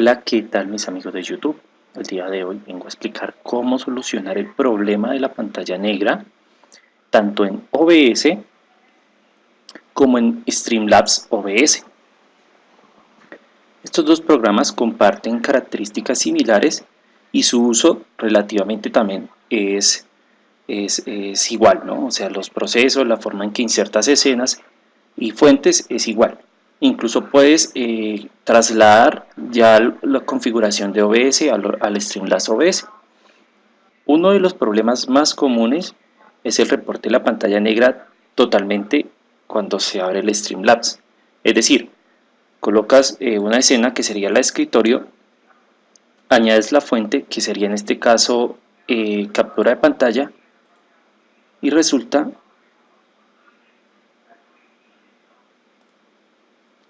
Hola, ¿qué tal mis amigos de YouTube? El día de hoy vengo a explicar cómo solucionar el problema de la pantalla negra tanto en OBS como en Streamlabs OBS. Estos dos programas comparten características similares y su uso relativamente también es, es, es igual, ¿no? O sea, los procesos, la forma en que insertas escenas y fuentes es igual. Incluso puedes eh, trasladar ya la configuración de OBS al, Streamlabs OBS. Uno de los problemas más comunes es el reporte de la pantalla negra totalmente cuando se abre el Streamlabs. Es decir, colocas eh, una escena que sería la escritorio, añades la fuente que sería en este caso eh, captura de pantalla y resulta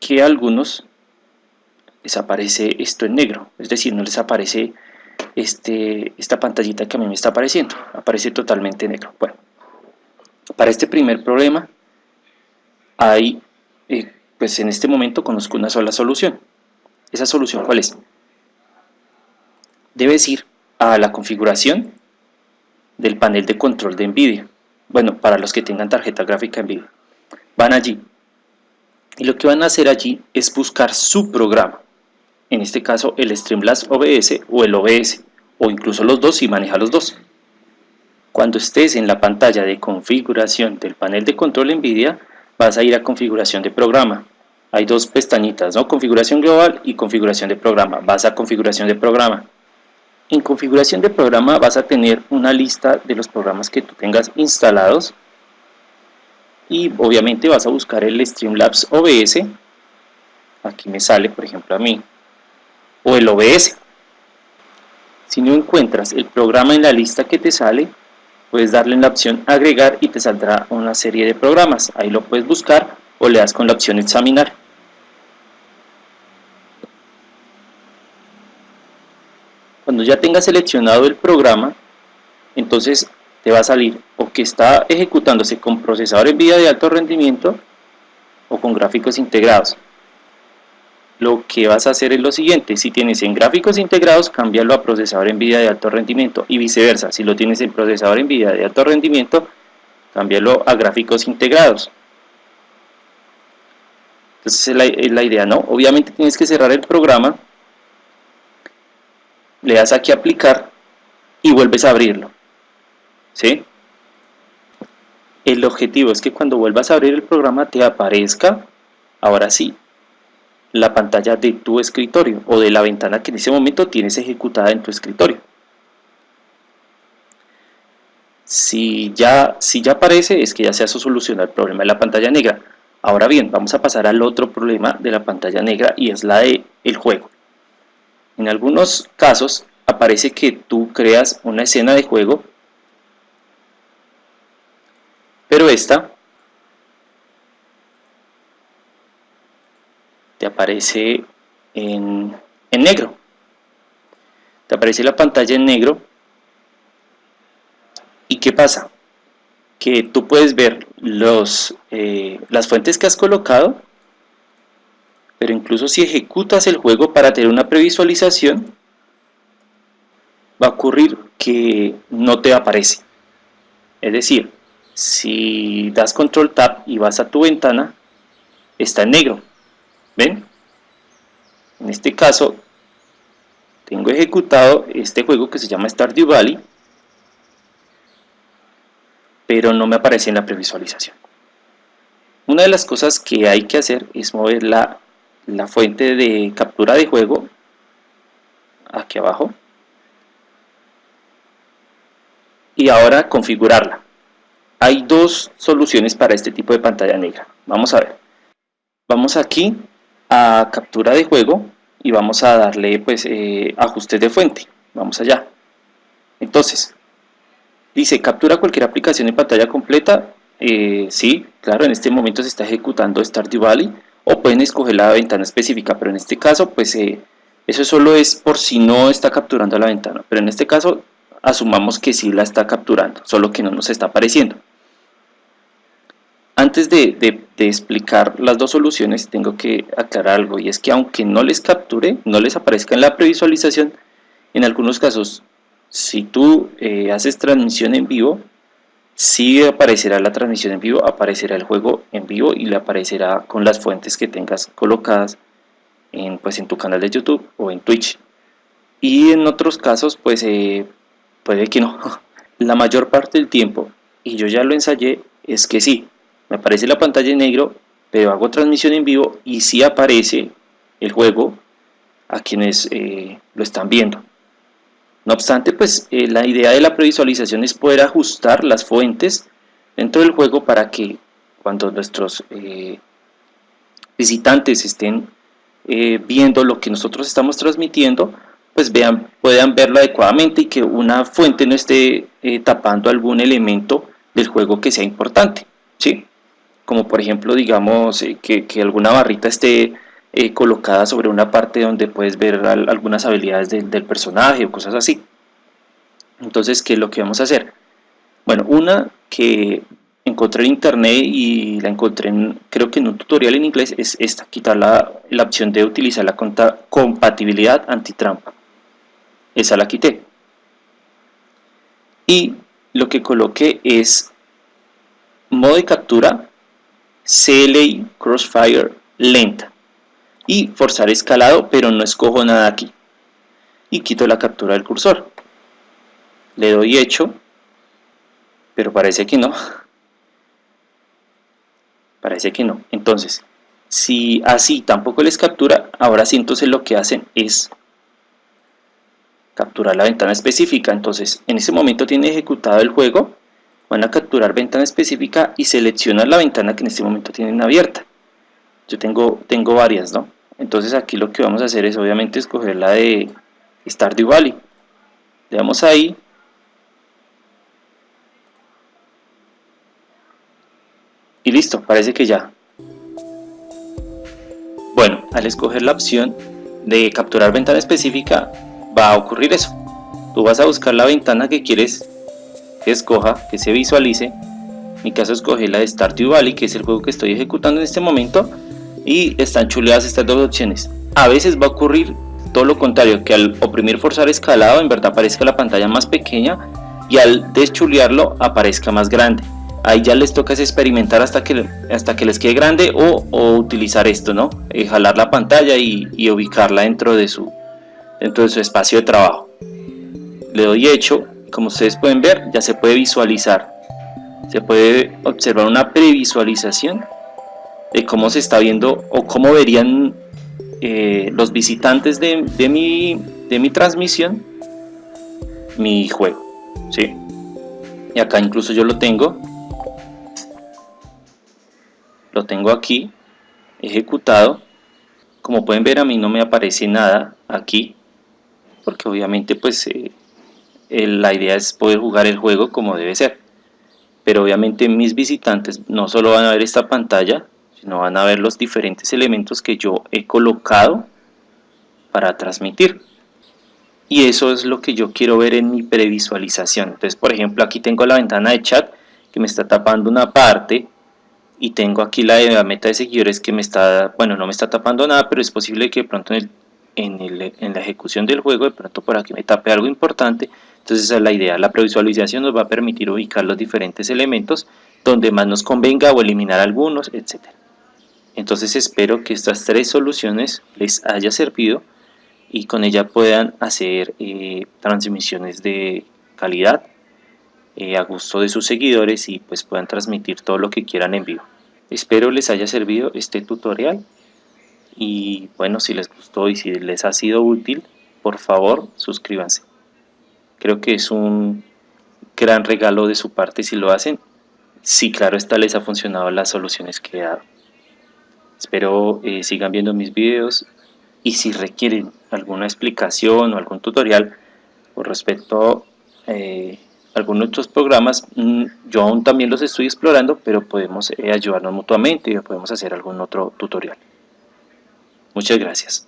que a algunos les aparece esto en negro, es decir, no les aparece este, esta pantallita que a mí me está apareciendo, aparece totalmente negro. Bueno, para este primer problema hay, eh, pues en este momento conozco una sola solución. ¿Esa solución cuál es? Debes ir a la configuración del panel de control de NVIDIA. Bueno, para los que tengan tarjeta gráfica NVIDIA. Van allí, y lo que van a hacer allí es buscar su programa, en este caso el Streamlabs OBS o el OBS, o incluso los dos si maneja los dos. Cuando estés en la pantalla de configuración del panel de control NVIDIA, vas a ir a configuración de programa. Hay dos pestañitas, ¿no? configuración global y configuración de programa. Vas a configuración de programa. En configuración de programa vas a tener una lista de los programas que tú tengas instalados y obviamente vas a buscar el Streamlabs OBS aquí me sale por ejemplo a mí o el OBS si no encuentras el programa en la lista que te sale puedes darle en la opción agregar y te saldrá una serie de programas. Ahí lo puedes buscar o le das con la opción examinar. Cuando ya tengas seleccionado el programa entonces va a salir o que está ejecutándose con procesador NVIDIA de alto rendimiento o con gráficos integrados. Lo que vas a hacer es lo siguiente, si tienes en gráficos integrados, cámbialo a procesador NVIDIA de alto rendimiento y viceversa, si lo tienes en procesador NVIDIA de alto rendimiento, cámbialo a gráficos integrados. Entonces es la, es la idea, ¿no? Obviamente tienes que cerrar el programa, le das aquí aplicar y vuelves a abrirlo. ¿Sí? El objetivo es que cuando vuelvas a abrir el programa te aparezca, ahora sí, la pantalla de tu escritorio o de la ventana que en ese momento tienes ejecutada en tu escritorio. Si ya, si ya aparece, es que ya se ha solucionado el problema de la pantalla negra. Ahora bien, vamos a pasar al otro problema de la pantalla negra y es la de el juego. En algunos casos aparece que tú creas una escena de juego pero esta te aparece en, negro. Te aparece la pantalla en negro. Y qué pasa que tú puedes ver los, eh, las fuentes que has colocado pero incluso si ejecutas el juego para tener una previsualización va a ocurrir que no te aparece. Es decir, si das control tab y vas a tu ventana está en negro. Ven en este caso tengo ejecutado este juego que se llama Stardew Valley pero no me aparece en la previsualización. Una de las cosas que hay que hacer es mover la, la fuente de captura de juego aquí abajo y ahora configurarla hay dos soluciones para este tipo de pantalla negra. Vamos a ver. Vamos aquí a captura de juego y vamos a darle pues eh, ajustes de fuente. Vamos allá. Entonces, dice captura cualquier aplicación en pantalla completa. Eh, sí, claro, en este momento se está ejecutando Stardew Valley o pueden escoger la ventana específica, pero en este caso pues eh, eso solo es por si no está capturando la ventana, pero en este caso asumamos que sí la está capturando, solo que no nos está apareciendo Antes de, explicar las dos soluciones tengo que aclarar algo y es que aunque no les capture, no les aparezca en la previsualización, en algunos casos si tú eh, haces transmisión en vivo, sí aparecerá la transmisión en vivo, aparecerá el juego en vivo y le aparecerá con las fuentes que tengas colocadas en, pues, en tu canal de YouTube o en Twitch. Y en otros casos, pues eh, puede que no. La mayor parte del tiempo, y yo ya lo ensayé, es que sí, me aparece la pantalla en negro, pero hago transmisión en vivo y sí aparece el juego a quienes eh, lo están viendo. No obstante, pues eh, la idea de la previsualización es poder ajustar las fuentes dentro del juego para que cuando nuestros eh, visitantes estén viendo lo que nosotros estamos transmitiendo, pues vean, puedan verlo adecuadamente y que una fuente no esté tapando algún elemento del juego que sea importante. ¿sí? Como por ejemplo digamos eh, que, alguna barrita esté eh, colocada sobre una parte donde puedes ver algunas habilidades del personaje o cosas así. Entonces ¿qué es lo que vamos a hacer? bueno, una que encontré en internet y la encontré en, creo que en un tutorial en inglés es esta, quitar la, la opción de utilizar la compatibilidad antitrampa. Esa la quité. Y lo que coloqué es modo de captura CLI Crossfire lenta. Y forzar escalado pero no escojo nada aquí. Y quito la captura del cursor. Le doy hecho pero parece que no. Parece que no. Entonces si así tampoco les captura ahora sí entonces lo que hacen es capturar la ventana específica. Entonces en ese momento tiene ejecutado el juego van a capturar ventana específica y seleccionar la ventana que en este momento tienen abierta. Yo tengo, tengo varias ¿no? entonces aquí lo que vamos a hacer es obviamente escoger la de Stardew Valley. Le damos ahí. Y listo, parece que ya. Bueno, al escoger la opción de capturar ventana específica va a ocurrir eso. Tú vas a buscar la ventana que quieres escoja, que se visualice. En mi caso escogí la de Stardew Valley, que es el juego que estoy ejecutando en este momento. Y están chuleadas estas dos opciones. A veces va a ocurrir todo lo contrario, que al oprimir forzar escalado en verdad aparezca la pantalla más pequeña y al deschulearlo aparezca más grande. Ahí ya les toca experimentar hasta que, hasta que les quede grande o, utilizar esto, ¿no? Eh, jalar la pantalla y, y, ubicarla dentro de, su, dentro de su espacio de trabajo. Le doy hecho como ustedes pueden ver ya se puede visualizar. Se puede observar una previsualización de cómo se está viendo o cómo verían eh, los visitantes de, mi, de mi transmisión mi juego ¿sí? y acá incluso yo lo tengo. Lo tengo aquí ejecutado. Como pueden ver a mí no me aparece nada aquí porque obviamente pues eh, la idea es poder jugar el juego como debe ser. Pero obviamente mis visitantes no solo van a ver esta pantalla, sino van a ver los diferentes elementos que yo he colocado para transmitir. Y eso es lo que yo quiero ver en mi previsualización. Entonces, por ejemplo, aquí tengo la ventana de chat que me está tapando una parte y tengo aquí la de la meta de seguidores que me está, bueno, no me está tapando nada, pero es posible que de pronto en, el, en, la ejecución del juego, de pronto por aquí me tape algo importante entonces esa es la idea, la previsualización nos va a permitir ubicar los diferentes elementos donde más nos convenga o eliminar algunos, etc. Entonces espero que estas tres soluciones les haya servido y con ella puedan hacer eh, transmisiones de calidad eh, a gusto de sus seguidores y pues puedan transmitir todo lo que quieran en vivo. Espero les haya servido este tutorial y bueno si les gustó y si les ha sido útil por favor suscríbanse. Creo que es un gran regalo de su parte si lo hacen. Sí, claro, esta les ha funcionado las soluciones que he dado. Espero eh, sigan viendo mis videos y si requieren alguna explicación o algún tutorial con respecto eh, a algunos otros programas, mm, yo aún también los estoy explorando, pero podemos eh, ayudarnos mutuamente y podemos hacer algún otro tutorial. Muchas gracias.